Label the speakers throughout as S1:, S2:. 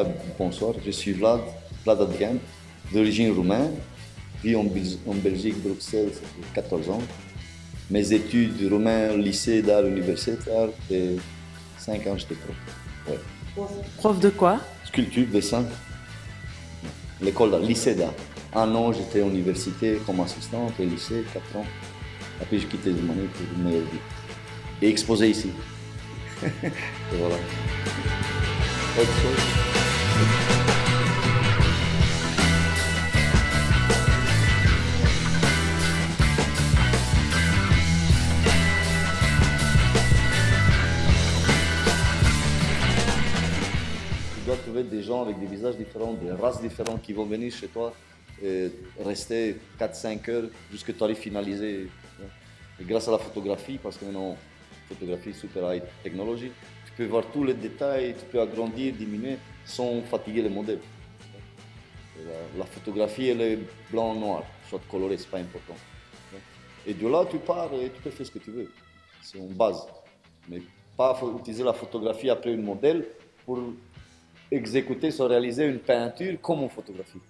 S1: Ah, bonsoir, je suis Vlad, Vlad Adrien, d'origine roumaine, vis en, en Belgique, Bruxelles, ça fait 14 ans. Mes études roumain, lycée d'art universitaire, et 5 ans j'étais prof. Ouais.
S2: Prof de quoi?
S1: Sculpture, dessin. L'école d'art, lycée d'art. Un an, j'étais à l'université comme assistante, et lycée, 4 ans. Après, j'ai quitté Roumanie pour une meilleure vie. Et exposé ici. et voilà. Autre chose? Trouver des gens avec des visages différents, des races différentes qui vont venir chez toi et rester 4-5 heures jusqu'à tu arrives. Et grâce à la photographie, parce que maintenant, photographie super high technologie, tu peux voir tous les détails, tu peux agrandir, diminuer sans fatiguer le modèle. La, photographie, elle est blanc-noir, soit coloré, c'est pas important. Et de là, tu pars et tu peux faire ce que tu veux. C'est une base. Mais pas utiliser la photographie après un modèle pour exécuter, soit réaliser une peinture comme une photographie.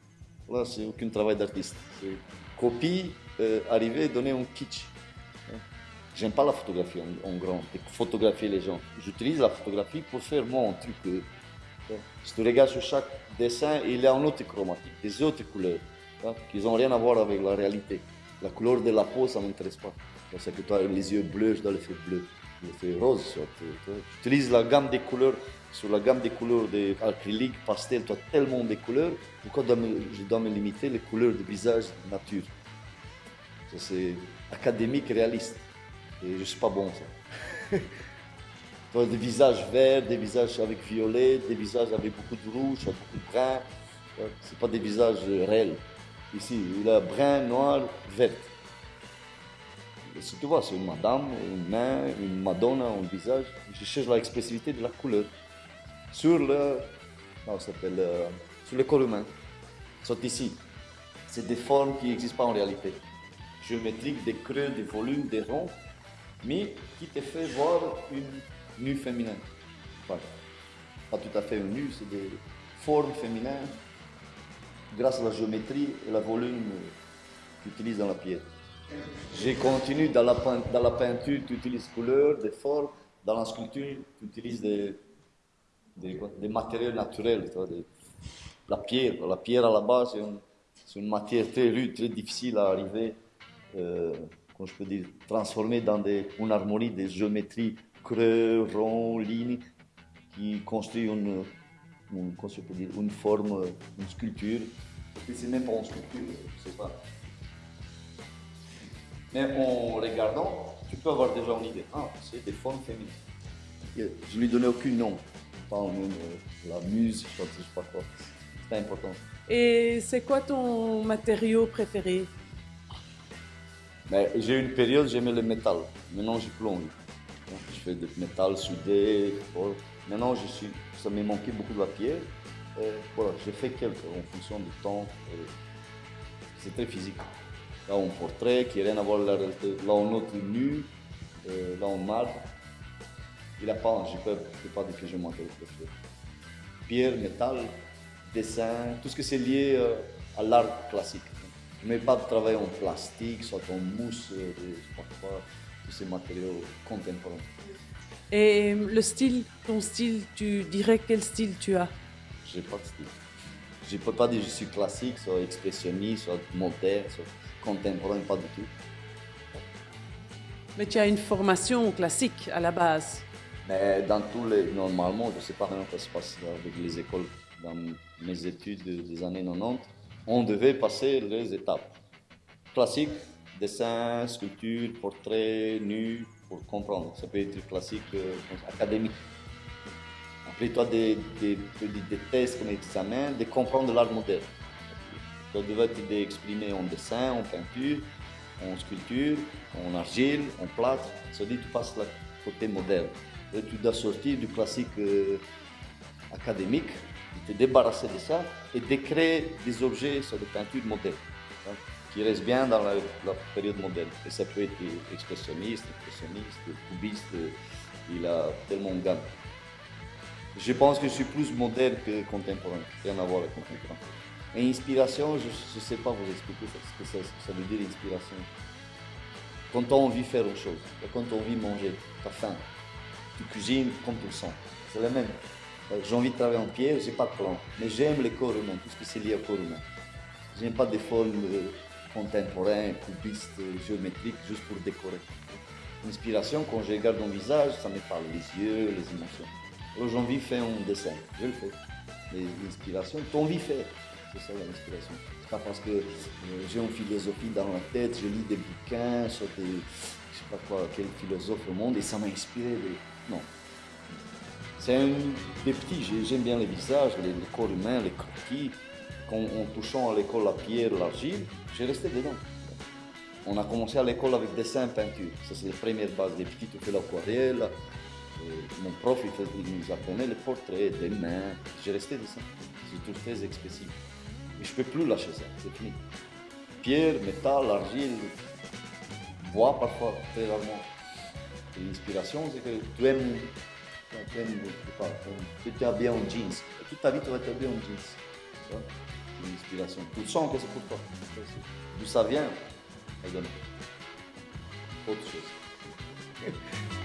S1: Là, c'est aucun travail d'artiste. C'est copie, euh, arriver, donner un kitsch. J'aime pas la photographie en, en grand, photographier les gens. J'utilise la photographie pour faire mon truc. euh, Si tu regardes sur chaque dessin, il a une autre chromatique, des autres couleurs, qui n'ont rien à voir avec la réalité. La couleur de la peau, ça ne m'intéresse pas. Parce que toi, les yeux bleus, je dois les faire bleus. Les fais rose. soit, tu vois. J'utilise la gamme des couleurs, sur la gamme des couleurs d'acrylique, pastel, tu as tellement de couleurs, pourquoi je dois me limiter les couleurs de visage nature? Ça, C'est académique, réaliste. Et je ne suis pas bon, ça. Des visages verts, des visages avec violet, des visages avec beaucoup de rouge, beaucoup de brun. Ce pas des visages euh, réels. Ici, il a brun, noir, vert. Et si tu vois, c'est une madame, une main, une madonna, un visage. Je cherche l'expressivité de la couleur. Sur le, ça s'appelle, euh, sur le corps humain. Soit ici. C'est des formes qui n'existent pas en réalité. Géométriques, des creux, des volumes, des ronds, mais qui te fait voir une nu féminin. Pas, tout à fait nu, c'est des formes féminines grâce à la géométrie et le volume qu'ils utilisent dans la pierre. J'ai continué dans la, dans la peinture, tu utilises couleurs, des formes. Dans la sculpture, tu utilises des, des, matériaux naturels. la pierre, la pierre à la base, c'est une, une matière très rude, très difficile à arriver, euh, comment je peux dire, transformer dans une harmonie des géométries creux, ronds, lignes, qui construit une, dire, une forme, une sculpture. Et c'est même pas une sculpture, je sais pas. Mais en regardant, tu peux avoir déjà une idée. Ah, c'est des formes féminines. Et Je lui donnais aucun nom. Pas même euh, la muse, je sais pas quoi. C'est important.
S2: Et c'est quoi ton matériau préféré?
S1: J'ai eu une période, j'aimais le métal. Maintenant, j'ai envie. Je fais du métal soudé. fort. Maintenant, je suis, ça me manquait beaucoup de la pierre. Et voilà, j'ai fait quelques en fonction du temps. C'est très physique. Là, un portrait qui n'a rien à voir avec la réalité. Là, un autre nu. là, un marbre. Il a pas, je ne peux, je peux pas dire que manqué de préféré. Pierre, métal, dessin, tout ce que c'est lié euh, à l'art classique. Je ne mets pas de travail en plastique, soit en mousse, euh, je sais pas quoi, ces matériaux contemporains.
S2: Et le style, ton style, tu dirais quel style tu as?
S1: J'ai pas de style. Je ne peux pas dire que je suis classique, soit expressionniste, soit moderne, soit contemporain, pas du tout.
S2: Mais tu as une formation classique à la base.
S1: Mais dans tous les. Normalement, je ne sais pas comment ça se passe avec les écoles. Dans mes études des années 90, on devait passer les étapes. Classique, dessin, sculpture, portrait, nu, pour comprendre. Ça peut être classique euh, académique. As des, des, des, tests comme examen de comprendre l'art moderne. Tu devais t'exprimer en dessin, en peinture, en sculpture, en argile, en plâtre. Ça dit tu passes le côté moderne. Et tu dois sortir du classique euh, académique, te débarrasser de ça et de créer des objets sur des peintures modernes qui restent bien dans la, période moderne. Et ça peut être expressionniste, impressionniste, cubiste, il a tellement de gamme. Je pense que je suis plus moderne que contemporain. Rien à voir avec contemporain. Et inspiration, je ne sais pas vous expliquer ce que ça, veut dire inspiration. Quand as envie faire une chose, quand as envie manger, tu as faim, tu cuisines comme tu le sens. C'est la même. Euh, J'ai envie de travailler en pierre, j'ai pas de plan. Mais j'aime les corps humains, tout ce qui c'est lié au corps humain. J'aime pas des formes contemporaines, cubistes, euh, géométriques, juste pour décorer. L'inspiration, quand je regarde mon visage, ça me parle, les yeux, les émotions. Alors j'ai envie de faire un dessin, je le fais. L'inspiration, as envie de faire. C'est ça l'inspiration. C'est pas parce que euh, j'ai une philosophie dans la tête, je lis des bouquins sur des, je sais pas quoi, quel philosophe au monde et ça m'a inspiré. Non. C'est un des petits, j'ai- j'aime bien les visages, les corps humains, les croquis. En touchant à l'école la pierre, l'argile, j'ai resté dedans. On a commencé à l'école avec dessin, peinture. Ça, c'est la première base. Petits, tu fais l'aquarelle. Euh, Mon prof, il, faisait- nous apprenait les portraits, des mains. J'ai resté dessin. C'est tout très expressif. Mais je ne peux plus lâcher ça, c'est fini. Pierre, métal, argile, bois parfois, très rarement. Et L'inspiration, c'est que tu aimes, tu aimes, je sais pas, tu tu t'habilles en jeans. Toute ta vie, tu vas t'habiller en jeans. L'inspiration. Tu sens que c'est pour toi. D'où ça vient, donne autre chose.